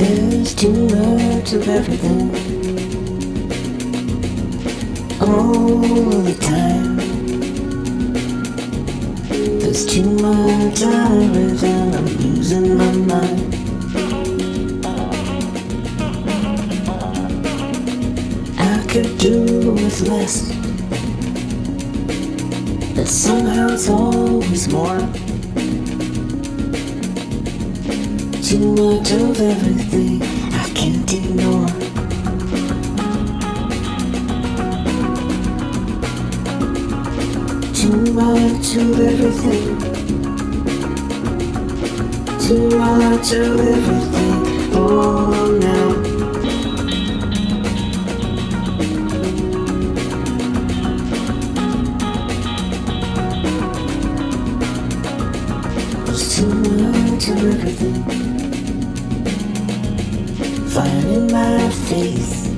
There's too much of everything all the time. There's too much of everything, I'm losing my mind. Could do with less, but somehow it's always more. Too much of everything I can't ignore. Too much of everything. Too much of everything. Too much of everything. Fire in my face.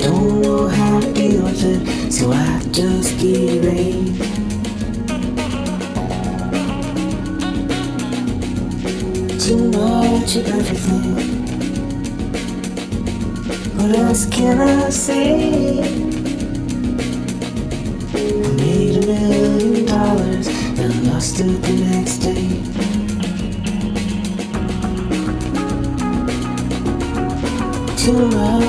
Don't know how to deal with it, so I just get ready. Too much of everything. What else can I say? And the next day. Too much.